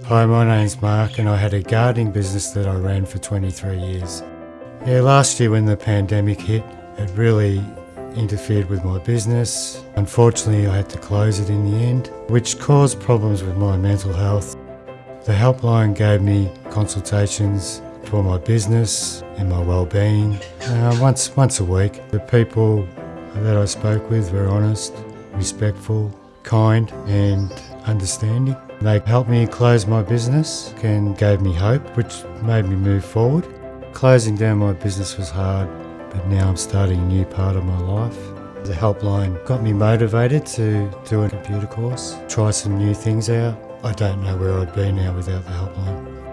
Hi, my name's Mark and I had a gardening business that I ran for 23 years. Yeah, last year when the pandemic hit, it really interfered with my business. Unfortunately, I had to close it in the end, which caused problems with my mental health. The helpline gave me consultations for my business and my well-being uh, once once a week. The people that I spoke with were honest, respectful, kind, and understanding. They helped me close my business and gave me hope, which made me move forward. Closing down my business was hard, but now I'm starting a new part of my life. The helpline got me motivated to do a computer course, try some new things out. I don't know where I'd be now without the helpline.